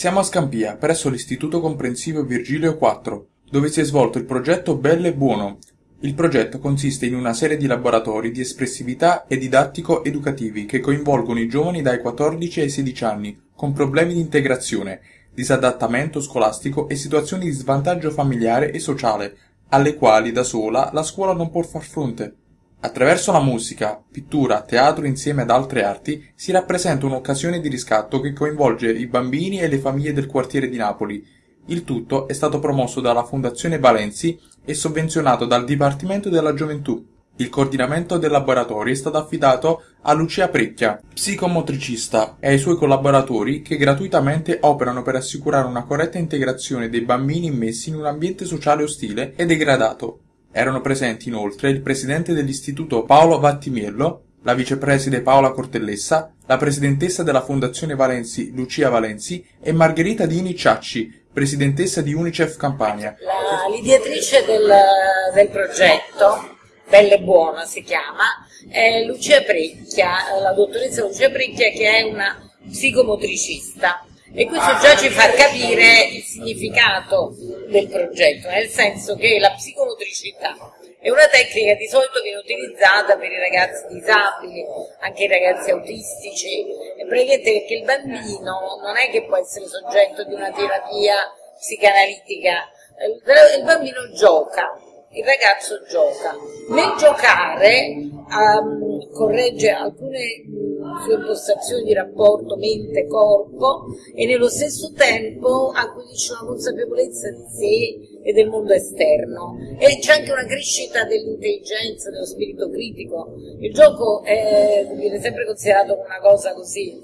Siamo a Scampia, presso l'Istituto Comprensivo Virgilio IV, dove si è svolto il progetto Bello e Buono. Il progetto consiste in una serie di laboratori di espressività e didattico-educativi che coinvolgono i giovani dai 14 ai 16 anni con problemi di integrazione, disadattamento scolastico e situazioni di svantaggio familiare e sociale, alle quali da sola la scuola non può far fronte. Attraverso la musica, pittura, teatro insieme ad altre arti si rappresenta un'occasione di riscatto che coinvolge i bambini e le famiglie del quartiere di Napoli. Il tutto è stato promosso dalla Fondazione Valenzi e sovvenzionato dal Dipartimento della Gioventù. Il coordinamento del laboratorio è stato affidato a Lucia Precchia, psicomotricista, e ai suoi collaboratori che gratuitamente operano per assicurare una corretta integrazione dei bambini immessi in un ambiente sociale ostile e degradato. Erano presenti inoltre il presidente dell'istituto Paolo Vattimiello, la vicepreside Paola Cortellessa, la presidentessa della Fondazione Valenzi Lucia Valenzi e Margherita Dini Ciacci, presidentessa di Unicef Campania. L'ideatrice del, del progetto, Bella e Buona si chiama, è Lucia Precchia, la dottoressa Lucia Precchia che è una psicomotricista e questo già ci fa capire il significato del progetto, nel senso che la psicomotricità è una tecnica di solito viene utilizzata per i ragazzi disabili, anche i ragazzi autistici, praticamente perché il bambino non è che può essere soggetto di una terapia psicanalitica, il bambino gioca, il ragazzo gioca. Nel giocare um, corregge alcune sue impostazioni di rapporto mente-corpo e nello stesso tempo acquisisce una consapevolezza di sé e del mondo esterno e c'è anche una crescita dell'intelligenza, dello spirito critico. Il gioco è, viene sempre considerato una cosa così,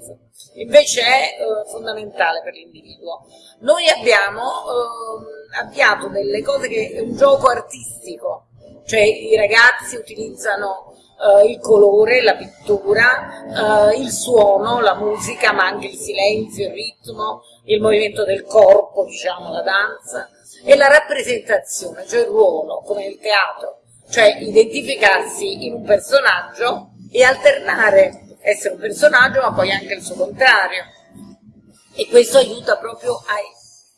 invece è eh, fondamentale per l'individuo. Noi abbiamo eh, avviato delle cose che è un gioco artistico, cioè i ragazzi utilizzano Uh, il colore, la pittura, uh, il suono, la musica, ma anche il silenzio, il ritmo, il movimento del corpo, diciamo, la danza, e la rappresentazione, cioè il ruolo, come nel teatro, cioè identificarsi in un personaggio e alternare, essere un personaggio ma poi anche il suo contrario. E questo aiuta proprio a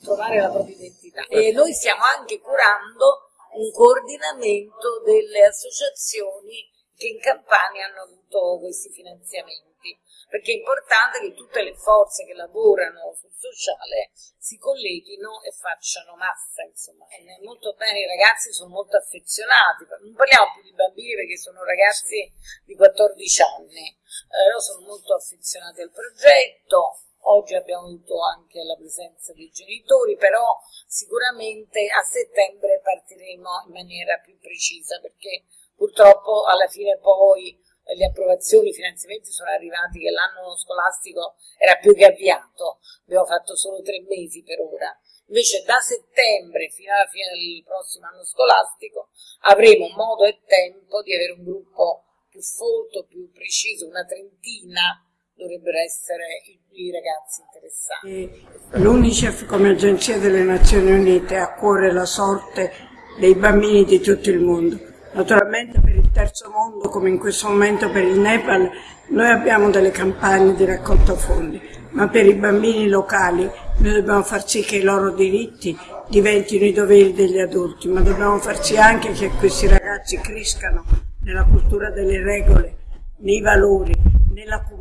trovare la propria identità. E noi stiamo anche curando un coordinamento delle associazioni che in Campania hanno avuto questi finanziamenti, perché è importante che tutte le forze che lavorano sul sociale si colleghino e facciano massa, insomma. E molto bene, i ragazzi sono molto affezionati, non parliamo più di bambini perché sono ragazzi di 14 anni, eh, loro sono molto affezionati al progetto, Oggi abbiamo avuto anche la presenza dei genitori, però sicuramente a settembre partiremo in maniera più precisa perché Purtroppo alla fine poi le approvazioni, i finanziamenti sono arrivati che l'anno scolastico era più che avviato, abbiamo fatto solo tre mesi per ora. Invece da settembre fino alla fine del prossimo anno scolastico avremo modo e tempo di avere un gruppo più folto, più preciso, una trentina dovrebbero essere i, i ragazzi interessati. L'UNICEF come agenzia delle Nazioni Unite ha a cuore la sorte dei bambini di tutto il mondo Naturalmente per il terzo mondo, come in questo momento per il Nepal, noi abbiamo delle campagne di raccolta fondi, ma per i bambini locali noi dobbiamo far sì che i loro diritti diventino i doveri degli adulti, ma dobbiamo far sì anche che questi ragazzi crescano nella cultura delle regole, nei valori, nella comunità,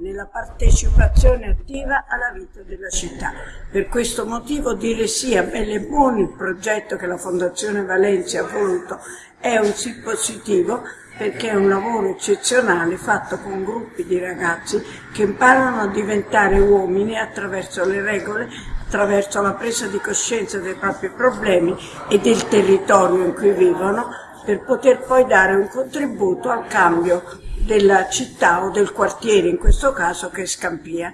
nella partecipazione attiva alla vita della città. Per questo motivo dire sì a Belle Buoni, il progetto che la Fondazione Valencia ha voluto, è un sì positivo perché è un lavoro eccezionale fatto con gruppi di ragazzi che imparano a diventare uomini attraverso le regole, attraverso la presa di coscienza dei propri problemi e del territorio in cui vivono per poter poi dare un contributo al cambio della città o del quartiere, in questo caso che è Scampia.